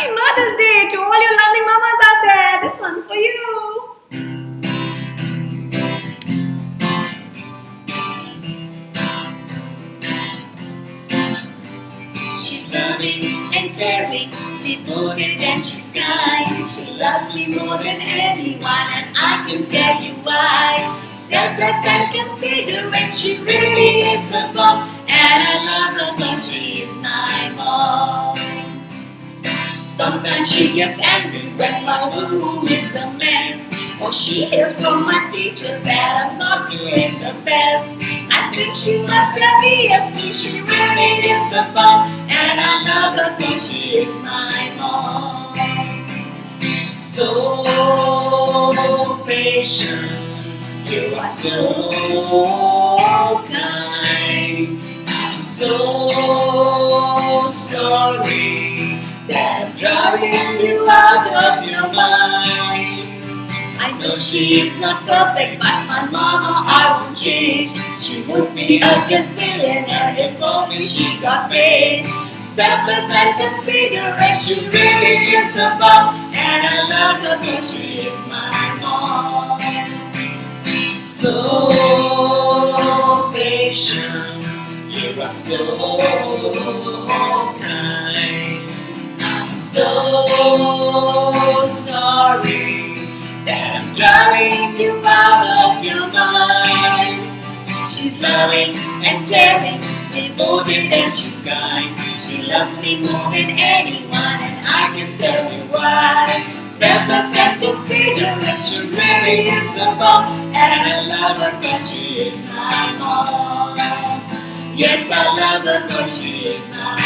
Happy Mother's Day to all your lovely mamas out there. This one's for you. She's loving and caring, devoted and she's kind. She loves me more than anyone, and I can tell you why. Selfless and considerate, she really is the bomb, and I love her cause she is my Sometimes she gets angry when my room is a mess. Or she hears from my teachers that I'm not doing the best. I think she must have ESP, she really is the bomb. And I love her cause she is my mom. So patient, you are so kind. I'm so sorry driving you out of your mind. I know she is not perfect, but my mama I won't change. She would be a gazillionaire if only she got paid. Selfless and considerate, she really is the bomb, and I love her cause she is my mom. So patient, you are so sorry that I'm driving you out of your mind. She's loving and caring, devoted and she's kind. She loves me more than anyone, and I can tell you why. Selfless and considerate, she really is the bomb, and I love her cause she is my mom. Yes, I love her cause she is my